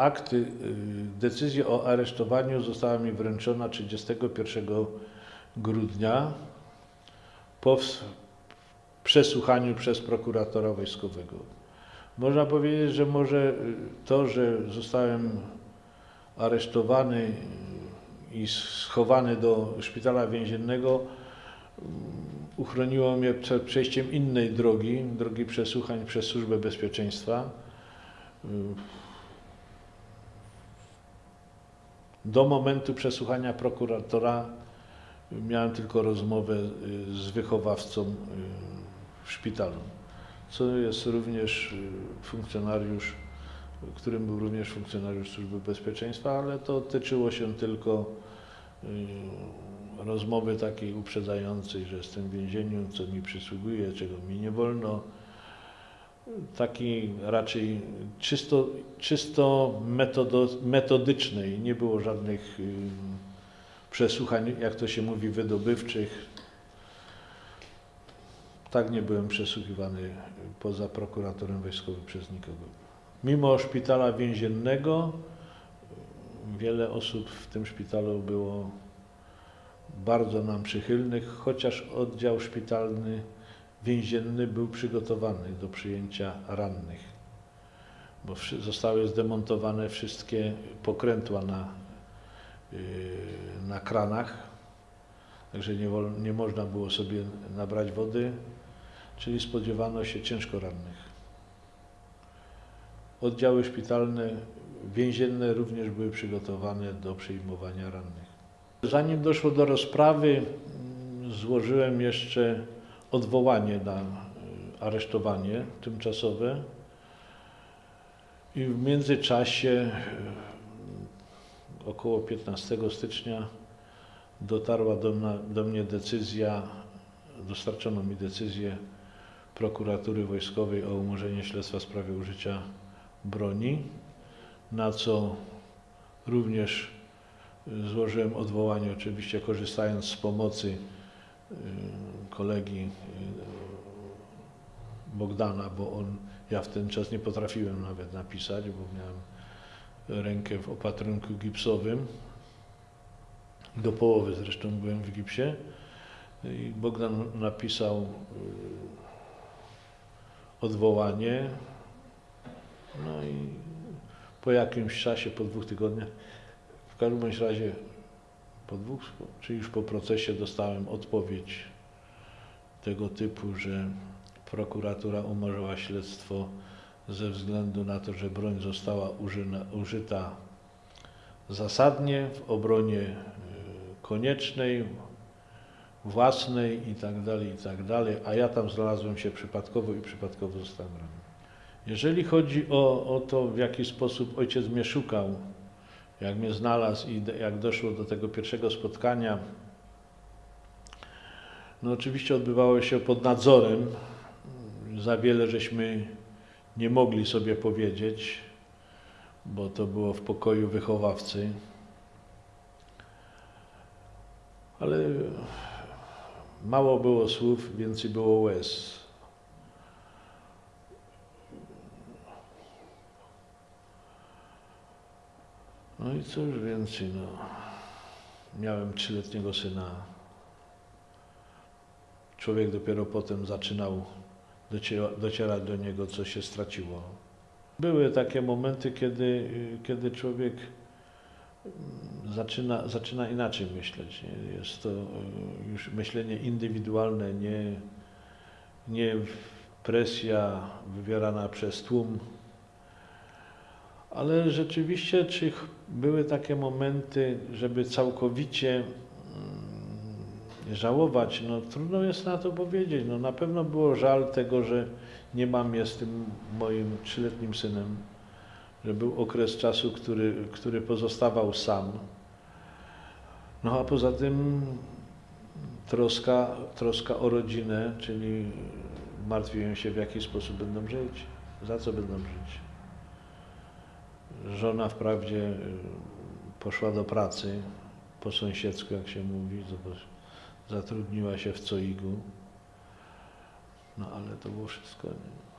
Akt, y, decyzja o aresztowaniu została mi wręczona 31 grudnia po przesłuchaniu przez prokuratora wojskowego. Można powiedzieć, że może y, to, że zostałem aresztowany y, i schowany do szpitala więziennego, mm, uchroniło mnie przed przejściem innej drogi, drogi przesłuchań przez Służbę Bezpieczeństwa. Do momentu przesłuchania prokuratora miałem tylko rozmowę y, z wychowawcą y, w szpitalu, co jest również y, funkcjonariusz, którym był również funkcjonariusz Służby Bezpieczeństwa, ale to tyczyło się tylko rozmowy takiej uprzedzającej, że jestem w więzieniu, co mi przysługuje, czego mi nie wolno. Takiej raczej czysto, czysto metodo, metodycznej, nie było żadnych y, przesłuchań, jak to się mówi, wydobywczych. Tak nie byłem przesłuchiwany poza prokuratorem wojskowym przez nikogo. Mimo szpitala więziennego, wiele osób w tym szpitalu było bardzo nam przychylnych, chociaż oddział szpitalny więzienny był przygotowany do przyjęcia rannych, bo zostały zdemontowane wszystkie pokrętła na, yy, na kranach, także nie, nie można było sobie nabrać wody, czyli spodziewano się ciężko rannych. Oddziały szpitalne, więzienne również były przygotowane do przyjmowania rannych. Zanim doszło do rozprawy, mm, złożyłem jeszcze odwołanie na y, aresztowanie tymczasowe. I w międzyczasie y, około 15 stycznia dotarła do, do mnie decyzja, dostarczono mi decyzję prokuratury wojskowej o umorzeniu śledztwa w sprawie użycia broni, na co również y, złożyłem odwołanie, oczywiście korzystając z pomocy kolegi Bogdana, bo on, ja w ten czas nie potrafiłem nawet napisać, bo miałem rękę w opatrunku gipsowym. Do połowy zresztą byłem w gipsie. I Bogdan napisał y, odwołanie. No i po jakimś czasie, po dwóch tygodniach, w każdym razie po dwóch, czy już po procesie dostałem odpowiedź tego typu, że prokuratura umorzyła śledztwo ze względu na to, że broń została użyta zasadnie w obronie y, koniecznej, własnej i tak dalej, i tak a ja tam znalazłem się przypadkowo i przypadkowo zostałem ranny. Jeżeli chodzi o, o to, w jaki sposób ojciec mnie szukał, jak mnie znalazł i jak doszło do tego pierwszego spotkania, no oczywiście odbywało się pod nadzorem. Za wiele żeśmy nie mogli sobie powiedzieć, bo to było w pokoju wychowawcy. Ale mało było słów, więcej było łez. No i cóż więcej, no. Miałem trzyletniego syna. Człowiek dopiero potem zaczynał dociera, docierać do niego, co się straciło. Były takie momenty, kiedy, kiedy człowiek mm, zaczyna, zaczyna inaczej myśleć. Jest to y, już myślenie indywidualne, nie, nie presja wywierana przez tłum. Ale rzeczywiście, czy były takie momenty, żeby całkowicie żałować? No trudno jest na to powiedzieć. No, na pewno było żal tego, że nie mam je z tym moim trzyletnim synem, że był okres czasu, który, który pozostawał sam. No a poza tym troska, troska o rodzinę, czyli martwiłem się w jaki sposób będą żyć, za co będą żyć. Żona wprawdzie poszła do pracy po sąsiedzku, jak się mówi, zobacz, zatrudniła się w Coigu. No ale to było wszystko. Nie?